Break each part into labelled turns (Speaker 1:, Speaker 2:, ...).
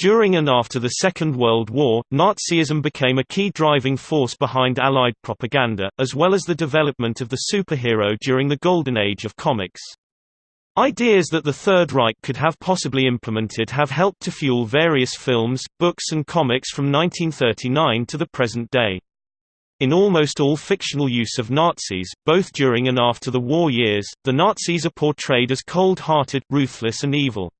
Speaker 1: During and after the Second World War, Nazism became a key driving force behind Allied propaganda, as well as the development of the superhero during the Golden Age of comics. Ideas that the Third Reich could have possibly implemented have helped to fuel various films, books and comics from 1939 to the present day. In almost all fictional use of Nazis, both during and after the war years, the Nazis are portrayed as cold-hearted, ruthless and evil.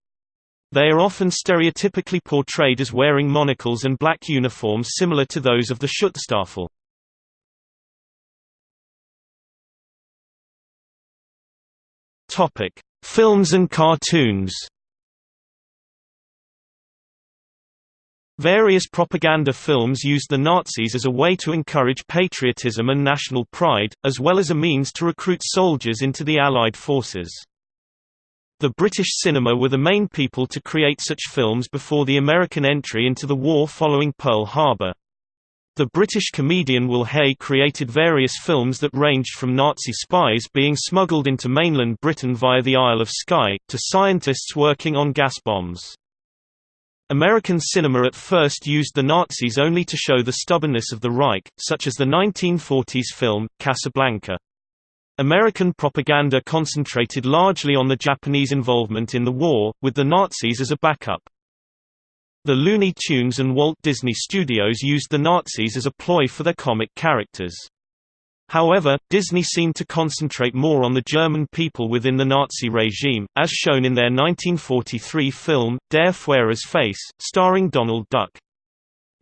Speaker 1: They are often stereotypically portrayed as wearing monocles and black uniforms similar to those of the Schutzstaffel. Topic: Films and cartoons. Various propaganda films used the Nazis as a way to encourage patriotism and national pride, as well as a means to recruit soldiers into the Allied forces. The British cinema were the main people to create such films before the American entry into the war following Pearl Harbor. The British comedian Will Hay created various films that ranged from Nazi spies being smuggled into mainland Britain via the Isle of Skye, to scientists working on gas bombs. American cinema at first used the Nazis only to show the stubbornness of the Reich, such as the 1940s film, Casablanca. American propaganda concentrated largely on the Japanese involvement in the war, with the Nazis as a backup. The Looney Tunes and Walt Disney Studios used the Nazis as a ploy for their comic characters. However, Disney seemed to concentrate more on the German people within the Nazi regime, as shown in their 1943 film, Der Führer's Face, starring Donald Duck.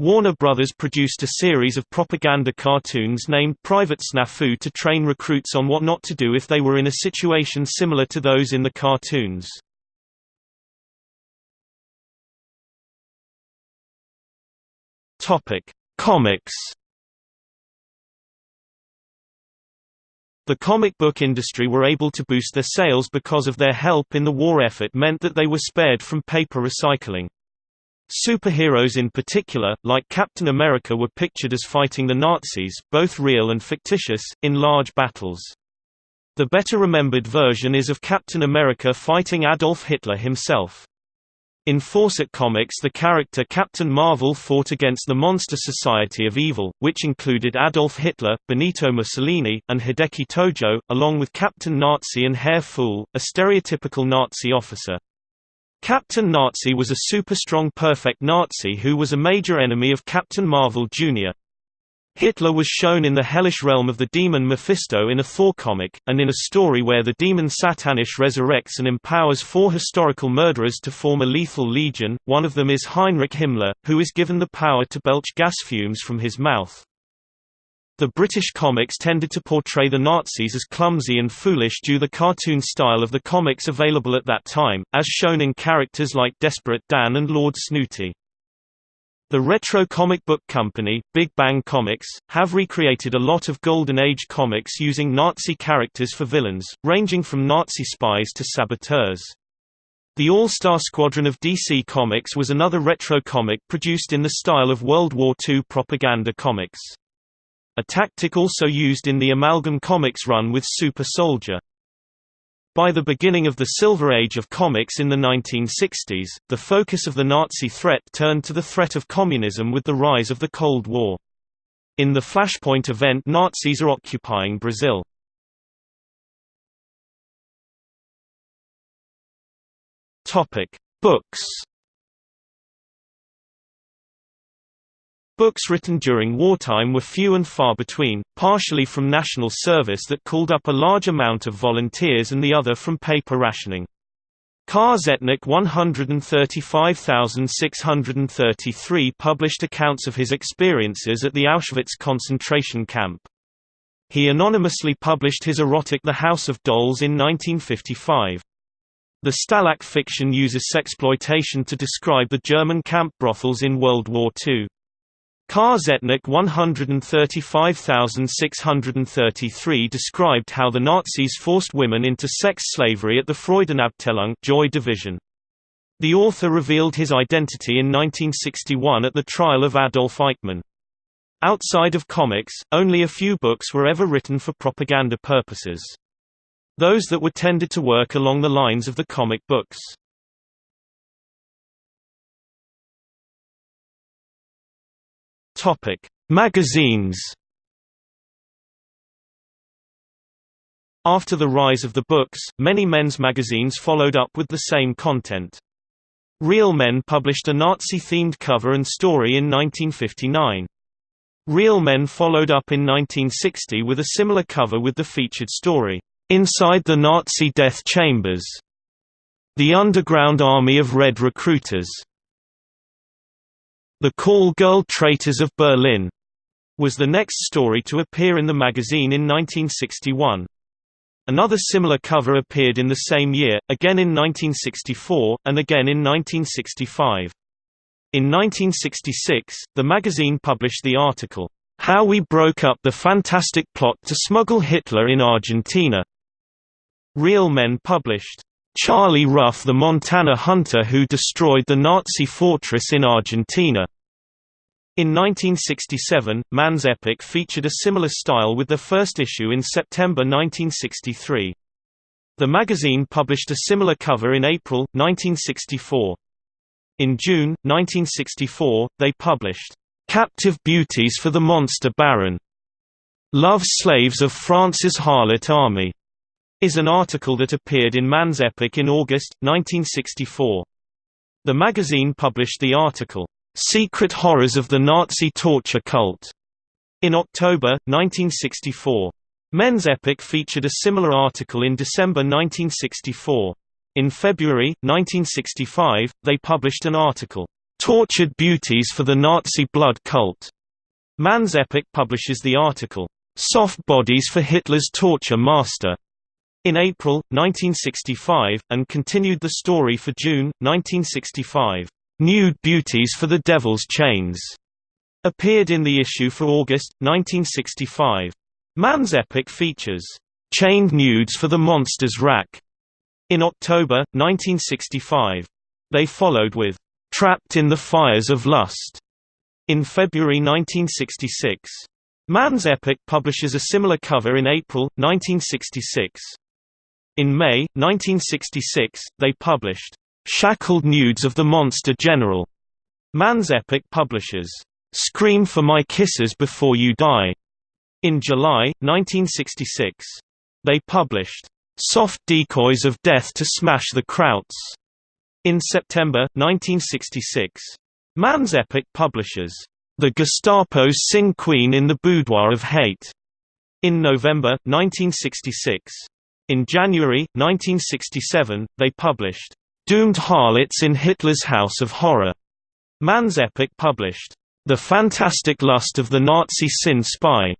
Speaker 1: Warner Brothers produced a series of propaganda cartoons named Private Snafu to train recruits on what not to do if they were in a situation similar to those in the cartoons. Comics. The comic book industry were able to boost their sales because of their help in the war effort meant that they were spared from paper recycling. Superheroes in particular, like Captain America were pictured as fighting the Nazis, both real and fictitious, in large battles. The better remembered version is of Captain America fighting Adolf Hitler himself. In Fawcett Comics the character Captain Marvel fought against the Monster Society of Evil, which included Adolf Hitler, Benito Mussolini, and Hideki Tojo, along with Captain Nazi and Herr Fool, a stereotypical Nazi officer. Captain Nazi was a super-strong perfect Nazi who was a major enemy of Captain Marvel Jr. Hitler was shown in the hellish realm of the demon Mephisto in a Thor comic, and in a story where the demon Satannish resurrects and empowers four historical murderers to form a lethal legion, one of them is Heinrich Himmler, who is given the power to belch gas fumes from his mouth. The British comics tended to portray the Nazis as clumsy and foolish due to the cartoon style of the comics available at that time, as shown in characters like Desperate Dan and Lord Snooty. The retro comic book company, Big Bang Comics, have recreated a lot of Golden Age comics using Nazi characters for villains, ranging from Nazi spies to saboteurs. The All-Star Squadron of DC Comics was another retro comic produced in the style of World War II propaganda comics. A tactic also used in the Amalgam Comics run with Super Soldier. By the beginning of the Silver Age of comics in the 1960s, the focus of the Nazi threat turned to the threat of communism with the rise of the Cold War. In the Flashpoint event Nazis are occupying Brazil. Books Books written during wartime were few and far between, partially from national service that called up a large amount of volunteers and the other from paper rationing. Ka-Tzetnik 135633 published accounts of his experiences at the Auschwitz concentration camp. He anonymously published his erotic The House of Dolls in 1955. The Stalag fiction uses sexploitation to describe the German camp brothels in World War II. Ka-Tzetnik 135633 described how the Nazis forced women into sex slavery at the Freudenabteilung Joy Division. The author revealed his identity in 1961 at the trial of Adolf Eichmann. Outside of comics, only a few books were ever written for propaganda purposes. Those that were tended to work along the lines of the comic books. Topic: Magazines. After the rise of the books, many men's magazines followed up with the same content. Real Men published a Nazi-themed cover and story in 1959. Real Men followed up in 1960 with a similar cover with the featured story, "'Inside the Nazi Death Chambers' The Underground Army of Red Recruiters' The Call Girl Traitors of Berlin was the next story to appear in the magazine in 1961. Another similar cover appeared in the same year, again in 1964, and again in 1965. In 1966, the magazine published the article, How We Broke Up the Fantastic Plot to Smuggle Hitler in Argentina. Real Men published, Charlie Ruff the Montana hunter who destroyed the Nazi fortress in Argentina. In 1967, Man's Epic featured a similar style with their first issue in September 1963. The magazine published a similar cover in April, 1964. In June, 1964, they published, "'Captive Beauties for the Monster Baron' Love Slaves of France's Harlot Army' is an article that appeared in Man's Epic in August, 1964. The magazine published the article, "'Secret Horrors of the Nazi Torture Cult' in October, 1964. Men's Epic featured a similar article in December 1964. In February, 1965, they published an article, "'Tortured Beauties for the Nazi Blood Cult' Man's Epic publishes the article, "'Soft Bodies for Hitler's Torture Master' in April, 1965, and continued the story for June, 1965. Nude Beauties for the Devil's Chains appeared in the issue for August, 1965. Man's Epic features Chained Nudes for the Monster's Rack in October, 1965. They followed with Trapped in the Fires of Lust in February 1966. Man's Epic publishes a similar cover in April, 1966. In May, 1966, they published, "'Shackled Nudes of the Monster General' Man's Epic publishers, "'Scream for My Kisses Before You Die' in July, 1966. They published, "'Soft Decoys of Death to Smash the Krauts' in September, 1966. Man's Epic publishers, "'The Gestapo's Sin Queen in the Boudoir of Hate' in November, 1966. In January, 1967, they published, "'Doomed Harlots in Hitler's House of Horror' Man's Epic published, "'The Fantastic Lust of the Nazi Sin Spy'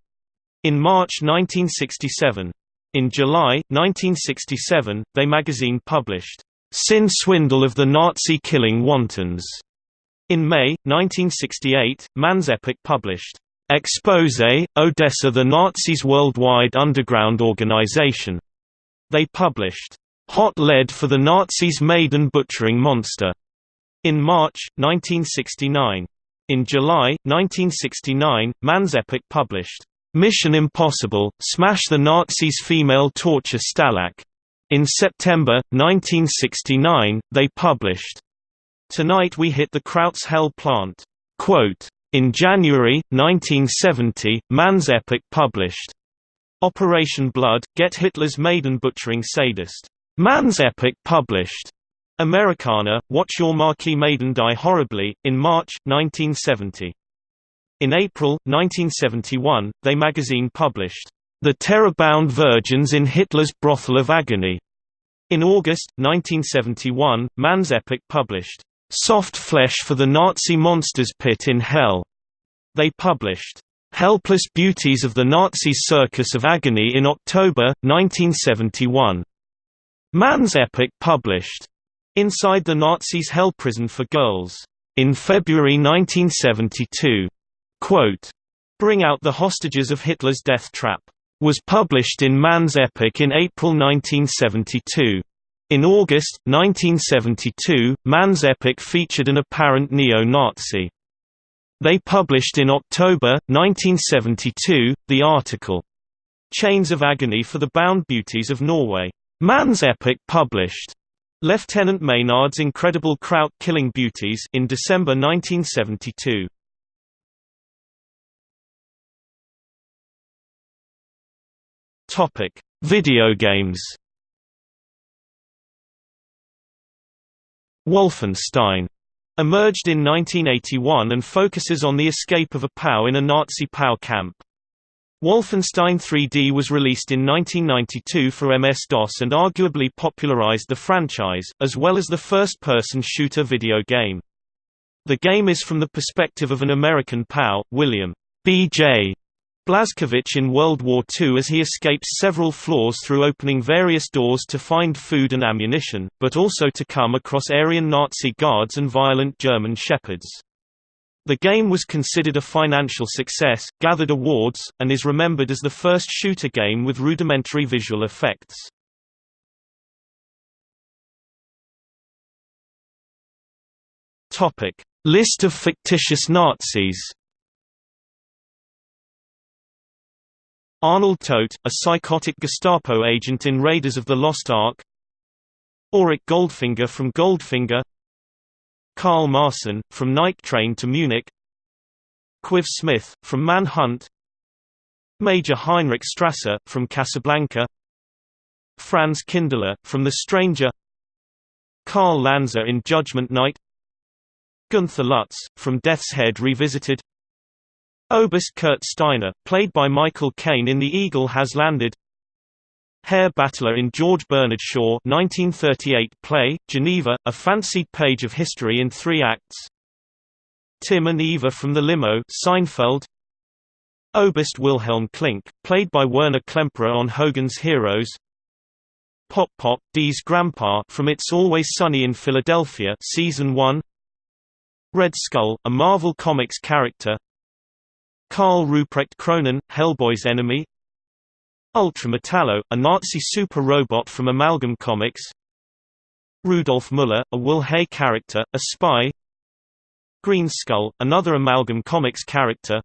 Speaker 1: in March 1967. In July, 1967, They magazine published, "'Sin Swindle of the Nazi Killing Wantons' In May, 1968, Man's Epic published, Expose, Odessa the Nazis' worldwide underground organization. They published, Hot Lead for the Nazis' Maiden Butchering Monster in March, 1969. In July, 1969, Man's Epic published, Mission Impossible, Smash the Nazis' Female Torture Stalag. In September, 1969, they published, Tonight We Hit the Krauts Hell Plant. Quote, in January, 1970, Man's Epic published, Operation Blood, Get Hitler's Maiden Butchering Sadist. Man's Epic published. Americana, Watch Your Marquis Maiden Die Horribly, in March, 1970. In April, 1971, They magazine published, The Terror-Bound Virgins in Hitler's Brothel of Agony. In August, 1971, Man's Epic published, Soft Flesh for the Nazi Monsters Pit in Hell. They published, Helpless Beauties of the Nazi Circus of Agony in October, 1971. Man's Epic published Inside the Nazis' Hell Prison for Girls in February 1972. Quote, Bring Out the Hostages of Hitler's Death Trap was published in Man's Epic in April 1972. In August, 1972, Man's Epic featured an apparent neo-Nazi they published in October, 1972, the article, Chains of Agony for the Bound Beauties of Norway. Man's Epic published Lieutenant Maynard's Incredible Kraut Killing Beauties in December 1972. Topic: Video games. Wolfenstein emerged in 1981 and focuses on the escape of a POW in a Nazi POW camp. Wolfenstein 3D was released in 1992 for MS-DOS and arguably popularized the franchise, as well as the first-person shooter video game. The game is from the perspective of an American POW, William B.J. Blazkowicz in World War II as he escapes several floors through opening various doors to find food and ammunition, but also to come across Aryan Nazi guards and violent German shepherds. The game was considered a financial success, gathered awards, and is remembered as the first shooter game with rudimentary visual effects. List of fictitious Nazis. Arnold Todt, a psychotic Gestapo agent in Raiders of the Lost Ark. Auric Goldfinger from Goldfinger. Karl Marson, From Night Train to Munich. Quive-Smith, from Manhunt. Major Heinrich Strasser, from Casablanca. Franz Kindler, from The Stranger. Karl Lanza in Judgment Night. Gunther Lutz, from Death's Head Revisited Oberst Kurt Steiner, played by Michael Caine in The Eagle Has Landed. Herr Battler in George Bernard Shaw 1938 play, Geneva, a fancied page of history in three acts. Tim and Eva from the Limo Seinfeld. Oberst Wilhelm Klink, played by Werner Klemperer on Hogan's Heroes. Pop Pop, Dee's grandpa from It's Always Sunny in Philadelphia season 1 Red Skull, a Marvel Comics character Karl Ruprecht Kroenen, Hellboy's enemy Ultra Metallo, a Nazi super robot from Amalgam Comics Rudolf Müller, a Will Hay character, a spy Green Skull, another Amalgam Comics character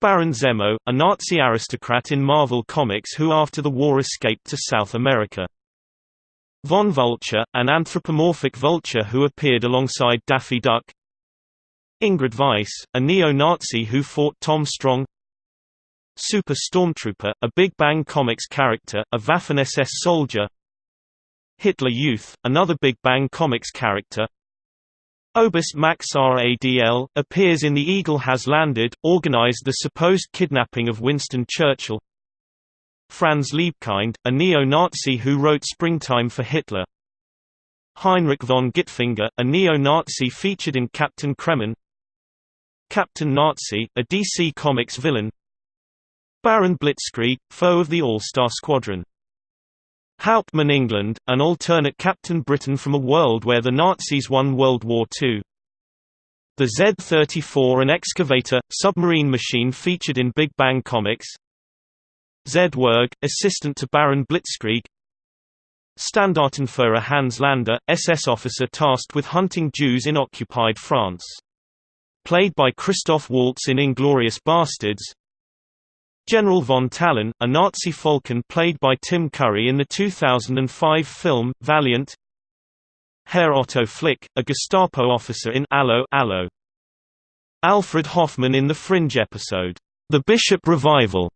Speaker 1: Baron Zemo, a Nazi aristocrat in Marvel Comics who after the war escaped to South America. Von Vulture, an anthropomorphic vulture who appeared alongside Daffy Duck Ingrid Weiss, a neo-Nazi who fought Tom Strong Super Stormtrooper, a Big Bang Comics character, a Waffen-SS soldier Hitler Youth, another Big Bang Comics character Oberst Max Radl, appears in The Eagle Has Landed, organized the supposed kidnapping of Winston Churchill Franz Liebkind, a neo-Nazi who wrote Springtime for Hitler Heinrich von Gitfinger, a neo-Nazi featured in Captain Kremmen Captain Nazi, a DC Comics villain Baron Blitzkrieg, foe of the All-Star Squadron. Hauptmann England, an alternate Captain Britain from a world where the Nazis won World War II. The Z-34 an excavator, submarine machine featured in Big Bang Comics Z-Werg, assistant to Baron Blitzkrieg Standartenführer Hans Landa, SS officer tasked with hunting Jews in occupied France. Played by Christoph Waltz in Inglourious Basterds General von Talon, a Nazi falcon played by Tim Curry in the 2005 film, Valiant. Herr Otto Flick, a Gestapo officer in Allo Allo. Alfred Hoffman in the Fringe episode, The Bishop Revival.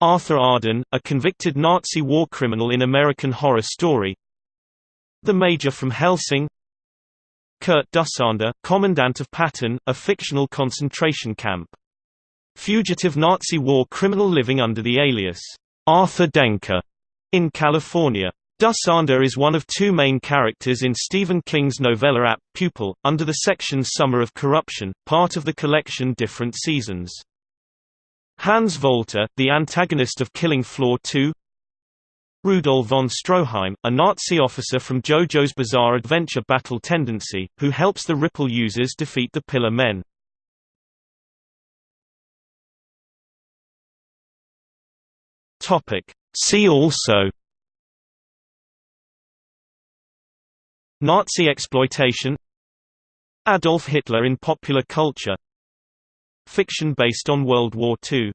Speaker 1: Arthur Arden, a convicted Nazi war criminal in American Horror Story. The Major from Hellsing Kurt Dussander, Commandant of Patin, a fictional concentration camp Fugitive Nazi war criminal living under the alias, Arthur Denker, in California. Dussander is one of two main characters in Stephen King's novella Apt Pupil, under the section Summer of Corruption, part of the collection Different Seasons. Hans Volter, the antagonist of Killing Floor 2 Rudolf von Stroheim, a Nazi officer from JoJo's Bizarre Adventure Battle Tendency, who helps the Ripple users defeat the Pillar Men. See also Nazi exploitation Adolf Hitler in popular culture Fiction based on World War II